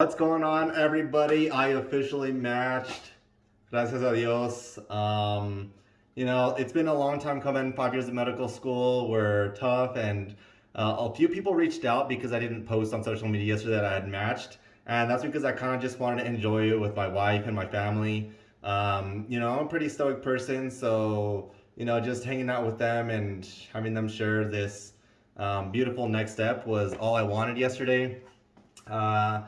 What's going on, everybody? I officially matched. Gracias a Dios. Um, you know, it's been a long time coming. Five years of medical school were tough, and uh, a few people reached out because I didn't post on social media yesterday that I had matched, and that's because I kind of just wanted to enjoy it with my wife and my family. Um, you know, I'm a pretty stoic person, so you know, just hanging out with them and having them share this um, beautiful next step was all I wanted yesterday. Uh,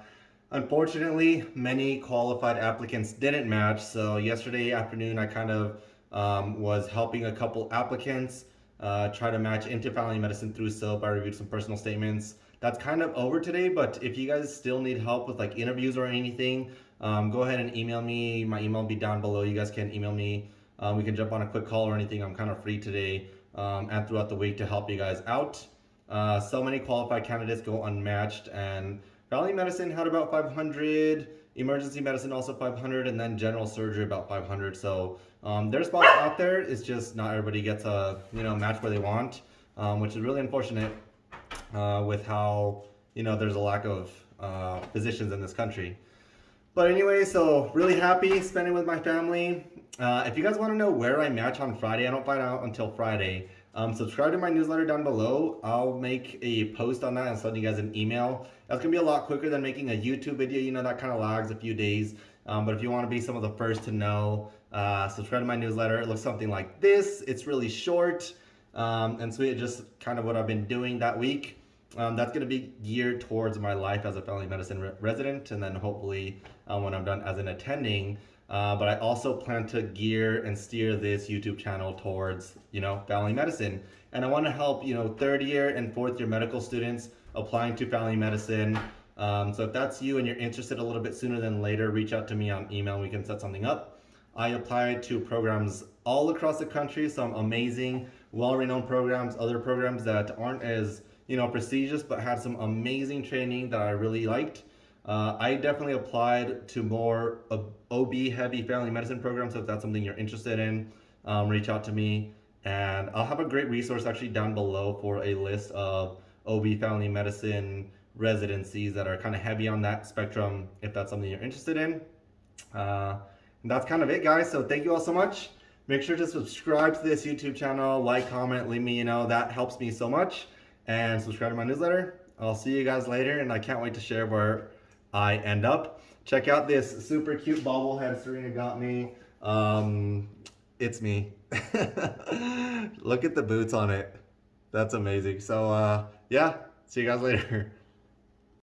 unfortunately, many qualified applicants didn't match. So yesterday afternoon, I kind of um, was helping a couple applicants uh, try to match into family medicine through SOAP. I reviewed some personal statements. That's kind of over today, but if you guys still need help with like interviews or anything, um, go ahead and email me. My email will be down below. You guys can email me. Uh, we can jump on a quick call or anything. I'm kind of free today um, and throughout the week to help you guys out. Uh, so many qualified candidates go unmatched and family medicine had about 500, emergency medicine also 500, and then general surgery about 500. So um, there's spots out there. It's just not everybody gets a you know match where they want, um, which is really unfortunate uh, with how you know there's a lack of uh, physicians in this country. But anyway, so really happy spending with my family. Uh, if you guys want to know where I match on Friday, I don't find out until Friday. Um, subscribe to my newsletter down below. I'll make a post on that and send you guys an email. That's going to be a lot quicker than making a YouTube video. You know, that kind of lags a few days. Um, but if you want to be some of the first to know, uh, subscribe to my newsletter. It looks something like this. It's really short um, and sweet. Just kind of what I've been doing that week. Um, that's going to be geared towards my life as a family medicine re resident and then hopefully uh, when I'm done as an attending. Uh, but I also plan to gear and steer this YouTube channel towards, you know, family medicine. And I want to help, you know, third year and fourth year medical students applying to family medicine. Um, so if that's you and you're interested a little bit sooner than later, reach out to me on email we can set something up. I applied to programs all across the country, some amazing, well-renowned programs, other programs that aren't as, you know, prestigious, but had some amazing training that I really liked. Uh, I definitely applied to more OB heavy family medicine programs. So if that's something you're interested in, um, reach out to me. And I'll have a great resource actually down below for a list of OB family medicine residencies that are kind of heavy on that spectrum if that's something you're interested in. Uh, that's kind of it guys. So thank you all so much. Make sure to subscribe to this YouTube channel, like, comment, leave me, you know, that helps me so much. And subscribe to my newsletter. I'll see you guys later and I can't wait to share where I end up. Check out this super cute bobblehead Serena got me. Um, it's me. Look at the boots on it. That's amazing. So uh, yeah, see you guys later.